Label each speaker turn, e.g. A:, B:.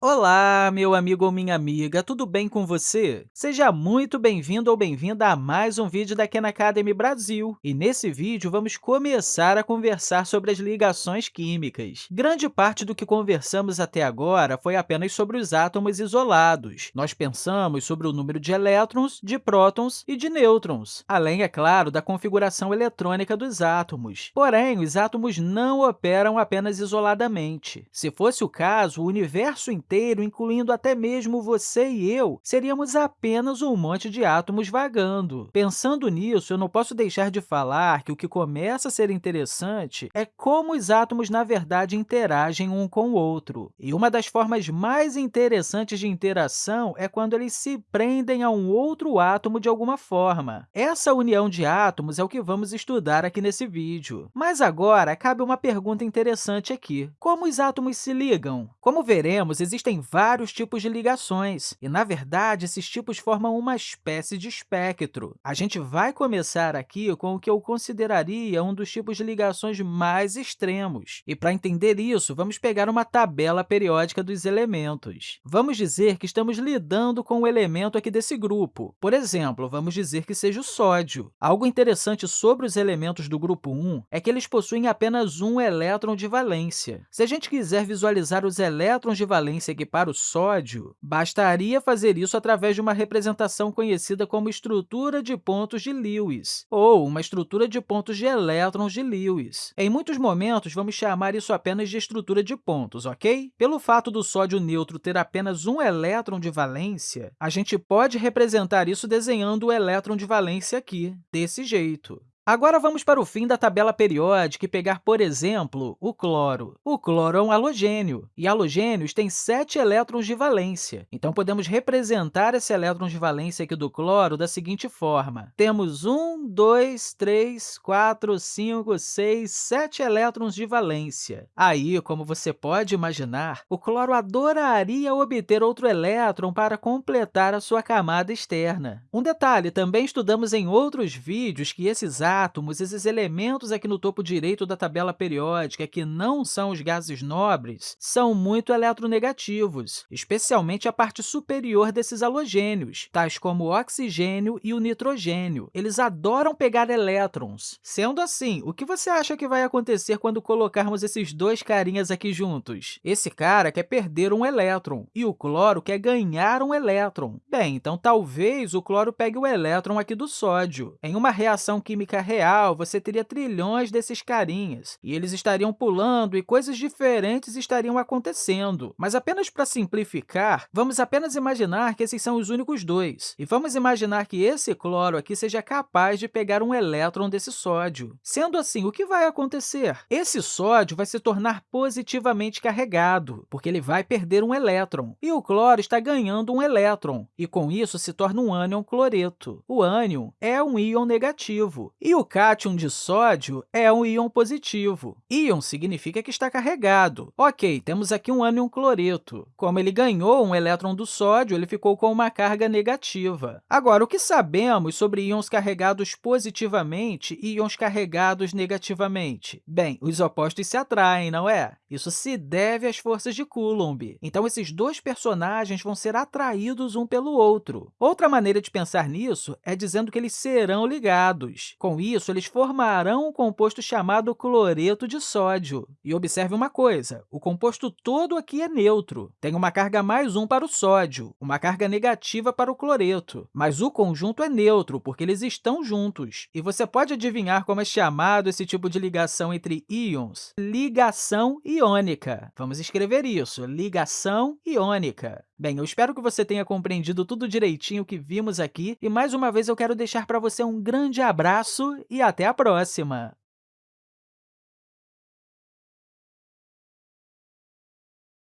A: Olá, meu amigo ou minha amiga, tudo bem com você? Seja muito bem-vindo ou bem-vinda a mais um vídeo da Khan Academy Brasil. E nesse vídeo, vamos começar a conversar sobre as ligações químicas. Grande parte do que conversamos até agora foi apenas sobre os átomos isolados. Nós pensamos sobre o número de elétrons, de prótons e de nêutrons, além, é claro, da configuração eletrônica dos átomos. Porém, os átomos não operam apenas isoladamente. Se fosse o caso, o universo inteiro incluindo até mesmo você e eu, seríamos apenas um monte de átomos vagando. Pensando nisso, eu não posso deixar de falar que o que começa a ser interessante é como os átomos, na verdade, interagem um com o outro. E uma das formas mais interessantes de interação é quando eles se prendem a um outro átomo de alguma forma. Essa união de átomos é o que vamos estudar aqui nesse vídeo. Mas agora, cabe uma pergunta interessante aqui. Como os átomos se ligam? Como veremos, existem existem vários tipos de ligações, e, na verdade, esses tipos formam uma espécie de espectro. A gente vai começar aqui com o que eu consideraria um dos tipos de ligações mais extremos. E, para entender isso, vamos pegar uma tabela periódica dos elementos. Vamos dizer que estamos lidando com um elemento aqui desse grupo. Por exemplo, vamos dizer que seja o sódio. Algo interessante sobre os elementos do grupo 1 é que eles possuem apenas um elétron de valência. Se a gente quiser visualizar os elétrons de valência seguir para o sódio, bastaria fazer isso através de uma representação conhecida como estrutura de pontos de Lewis, ou uma estrutura de pontos de elétrons de Lewis. Em muitos momentos, vamos chamar isso apenas de estrutura de pontos, ok? Pelo fato do sódio neutro ter apenas um elétron de valência, a gente pode representar isso desenhando o elétron de valência aqui, desse jeito. Agora, vamos para o fim da tabela periódica e pegar, por exemplo, o cloro. O cloro é um halogênio, e halogênios têm sete elétrons de valência. Então, podemos representar esse elétron de valência aqui do cloro da seguinte forma. Temos um, dois, três, quatro, cinco, seis, sete elétrons de valência. Aí, como você pode imaginar, o cloro adoraria obter outro elétron para completar a sua camada externa. Um detalhe, também estudamos em outros vídeos que esses átomos, esses elementos aqui no topo direito da tabela periódica, que não são os gases nobres, são muito eletronegativos, especialmente a parte superior desses halogênios, tais como o oxigênio e o nitrogênio. Eles adoram pegar elétrons. Sendo assim, o que você acha que vai acontecer quando colocarmos esses dois carinhas aqui juntos? Esse cara quer perder um elétron e o cloro quer ganhar um elétron. Bem, então talvez o cloro pegue o elétron aqui do sódio. Em uma reação química real, você teria trilhões desses carinhas, e eles estariam pulando e coisas diferentes estariam acontecendo. Mas apenas para simplificar, vamos apenas imaginar que esses são os únicos dois, e vamos imaginar que esse cloro aqui seja capaz de pegar um elétron desse sódio. Sendo assim, o que vai acontecer? Esse sódio vai se tornar positivamente carregado, porque ele vai perder um elétron, e o cloro está ganhando um elétron, e com isso se torna um ânion cloreto. O ânion é um íon negativo, e o cátion de sódio é um íon positivo. Íon significa que está carregado. Ok, temos aqui um ânion cloreto. Como ele ganhou um elétron do sódio, ele ficou com uma carga negativa. Agora, o que sabemos sobre íons carregados positivamente e íons carregados negativamente? Bem, os opostos se atraem, não é? Isso se deve às forças de Coulomb. Então, esses dois personagens vão ser atraídos um pelo outro. Outra maneira de pensar nisso é dizendo que eles serão ligados. Com isso, eles formarão um composto chamado cloreto de sódio. E observe uma coisa, o composto todo aqui é neutro. Tem uma carga mais 1 para o sódio, uma carga negativa para o cloreto. Mas o conjunto é neutro, porque eles estão juntos. E você pode adivinhar como é chamado esse tipo de ligação entre íons? Ligação iônica. Vamos escrever isso, ligação iônica. Bem, eu espero que você tenha compreendido tudo direitinho que vimos aqui, e mais uma vez eu quero deixar para você um grande abraço e até a próxima!